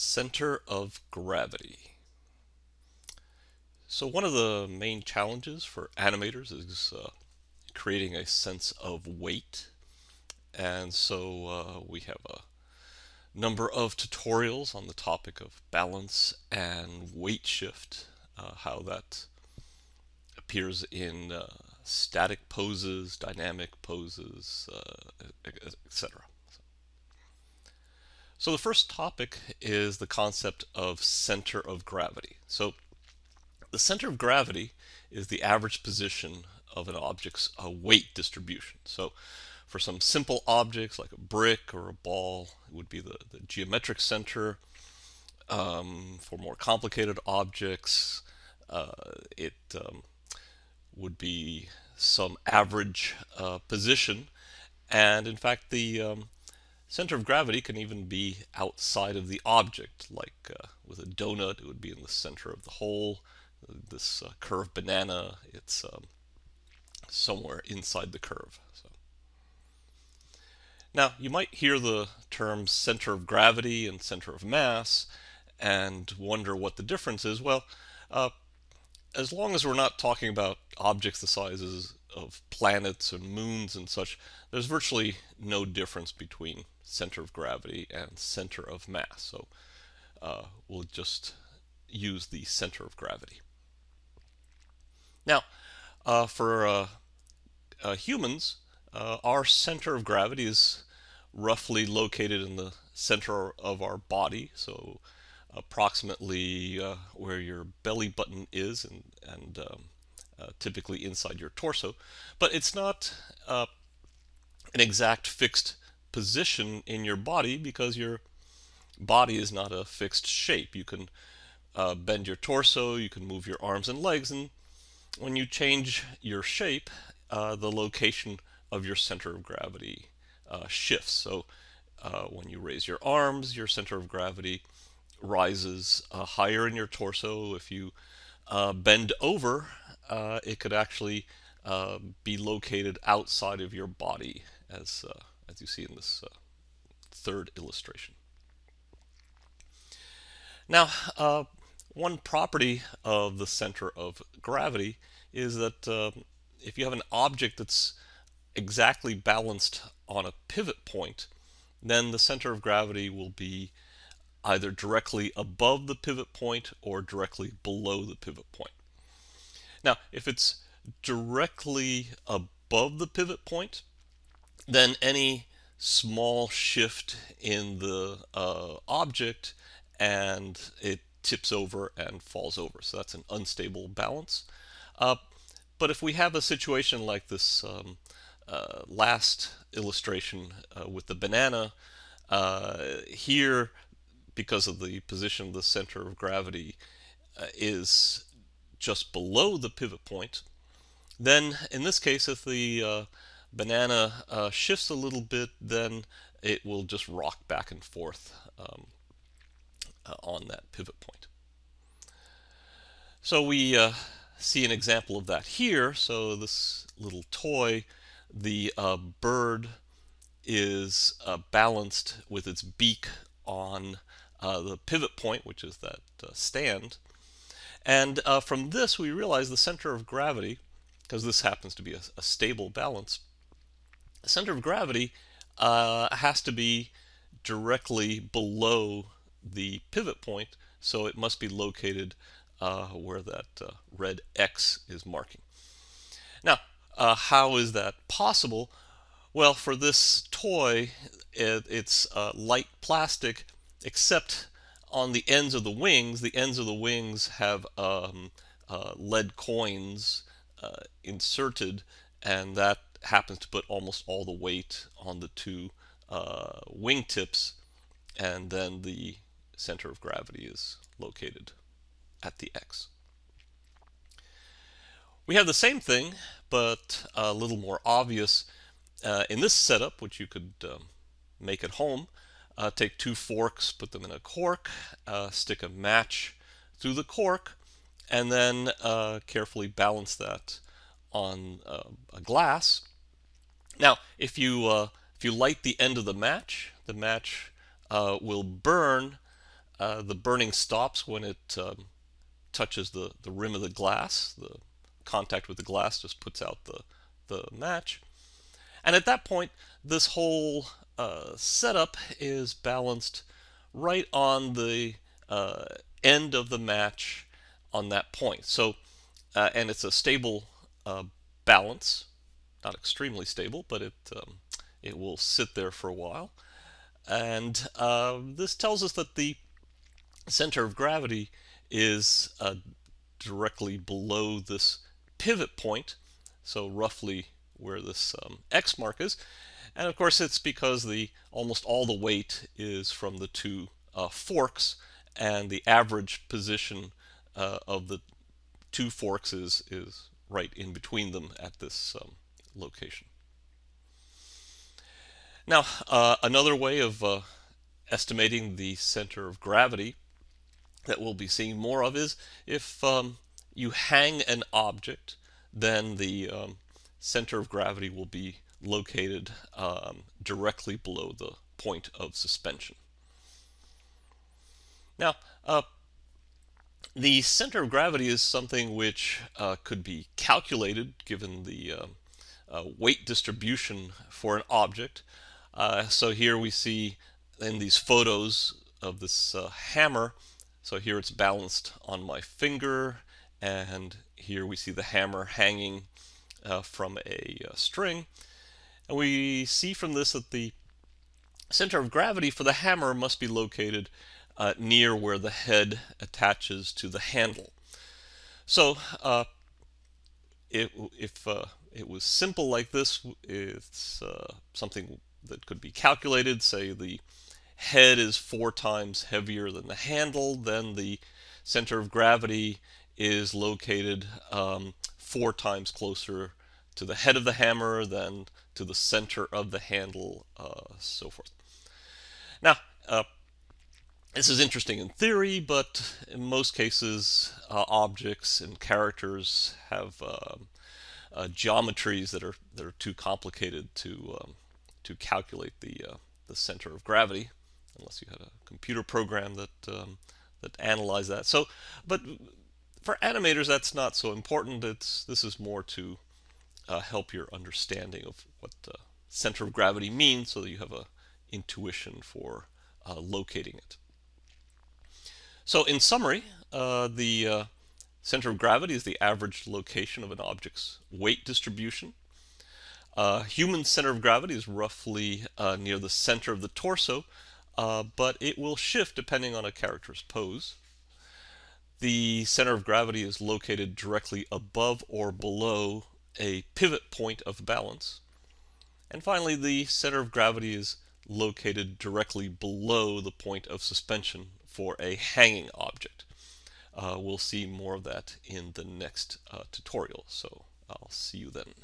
Center of gravity. So one of the main challenges for animators is uh, creating a sense of weight. And so uh, we have a number of tutorials on the topic of balance and weight shift, uh, how that appears in uh, static poses, dynamic poses, uh, etc. So the first topic is the concept of center of gravity. So the center of gravity is the average position of an object's uh, weight distribution. So for some simple objects like a brick or a ball, it would be the, the geometric center. Um, for more complicated objects, uh, it um, would be some average uh, position. And in fact, the um, Center of gravity can even be outside of the object, like uh, with a donut, it would be in the center of the hole. This uh, curved banana, it's um, somewhere inside the curve. So. Now, you might hear the terms center of gravity and center of mass and wonder what the difference is. Well, uh, as long as we're not talking about objects the sizes of planets and moons and such, there's virtually no difference between center of gravity and center of mass. So uh, we'll just use the center of gravity. Now, uh, for uh, uh humans, uh, our center of gravity is roughly located in the center of our body, so approximately where your belly button is and, and um, typically inside your torso. But it's not an exact fixed position in your body because your body is not a fixed shape. You can uh, bend your torso, you can move your arms and legs, and when you change your shape, uh, the location of your center of gravity uh, shifts. So uh, when you raise your arms, your center of gravity rises uh, higher in your torso. If you uh, bend over, it could actually be located outside of your body as as you see in this uh, third illustration. Now, uh, one property of the center of gravity is that uh, if you have an object that's exactly balanced on a pivot point, then the center of gravity will be either directly above the pivot point or directly below the pivot point. Now, if it's directly above the pivot point, then any small shift in the uh, object and it tips over and falls over. So that's an unstable balance. Uh, but if we have a situation like this um, uh, last illustration uh, with the banana, uh, here, because of the position of the center of gravity, uh, is just below the pivot point, then in this case, if the banana uh, shifts a little bit, then it will just rock back and forth um, uh, on that pivot point. So we uh, see an example of that here. So this little toy, the uh, bird is uh, balanced with its beak on uh, the pivot point, which is that stand. And from this, we realize the center of gravity, because this happens to be a, a stable balance, the center of gravity uh, has to be directly below the pivot point, so it must be located uh, where that uh, red X is marking. Now, uh, how is that possible? Well, for this toy, it, it's uh, light plastic, except on the ends of the wings. The ends of the wings have um, uh, lead coins inserted, and that happens to put almost all the weight on the two uh, wingtips and then the center of gravity is located at the X. We have the same thing but a little more obvious uh, in this setup which you could um, make at home. Uh, take two forks, put them in a cork, uh, stick a match through the cork and then uh, carefully balance that on uh, a glass now, if you uh, if you light the end of the match, the match uh, will burn the burning stops when it um, touches the, the rim of the glass. The contact with the glass just puts out the, the match. And at that point, this whole uh, setup is balanced right on the uh, end of the match on that point. So, uh, and it's a stable uh, balance, not extremely stable, but it um, it will sit there for a while. And uh, this tells us that the center of gravity is uh, directly below this pivot point, so roughly where this um, X mark is. And of course it's because the almost all the weight is from the two uh, forks and the average position uh, of the two forks is, is right in between them at this um, location. Now, uh, another way of uh, estimating the center of gravity that we'll be seeing more of is if um, you hang an object, then the um, center of gravity will be located um, directly below the point of suspension. Now, uh, the center of gravity is something which uh, could be calculated given the uh, uh weight distribution for an object. Uh, so here we see in these photos of this uh, hammer, so here it's balanced on my finger, and here we see the hammer hanging from a string. And we see from this that the center of gravity for the hammer must be located uh, near where the head attaches to the handle. So uh, if uh, it was simple like this, it's uh, something that could be calculated. Say the head is four times heavier than the handle, then the center of gravity is located um, four times closer to the head of the hammer then to the center of the handle, uh, so forth. Now, uh, this is interesting in theory, but in most cases, uh, objects and characters have um, uh, geometries that are that are too complicated to um, to calculate the uh, the center of gravity, unless you had a computer program that um, that analyzed that. So, but for animators, that's not so important. It's this is more to uh, help your understanding of what the center of gravity means, so that you have a intuition for uh, locating it. So in summary, uh, the uh, center of gravity is the average location of an object's weight distribution. Uh, human center of gravity is roughly uh, near the center of the torso, but it will shift depending on a character's pose. The center of gravity is located directly above or below a pivot point of balance. And finally, the center of gravity is located directly below the point of suspension for a hanging object. Uh, we'll see more of that in the next uh, tutorial, so I'll see you then.